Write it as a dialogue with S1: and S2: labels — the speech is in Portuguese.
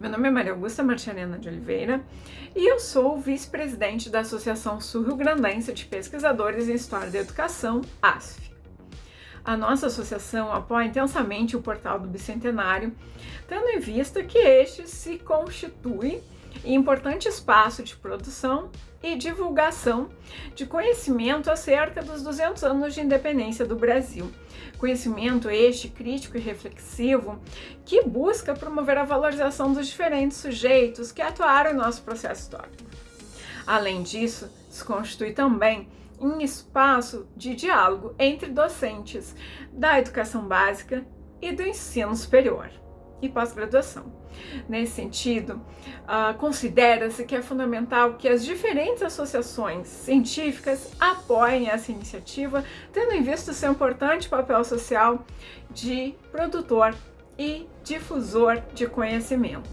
S1: Meu nome é Maria Augusta Marchanena de Oliveira e eu sou vice-presidente da Associação Sul-Rio-Grandense de Pesquisadores em História da Educação, ASF. A nossa associação apoia intensamente o portal do Bicentenário, tendo em vista que este se constitui importante espaço de produção e divulgação de conhecimento acerca dos 200 anos de independência do Brasil. Conhecimento este crítico e reflexivo que busca promover a valorização dos diferentes sujeitos que atuaram em nosso processo histórico. Além disso, se constitui também um espaço de diálogo entre docentes da educação básica e do ensino superior e pós-graduação. Nesse sentido, uh, considera-se que é fundamental que as diferentes associações científicas apoiem essa iniciativa, tendo em vista o seu importante papel social de produtor e difusor de conhecimento.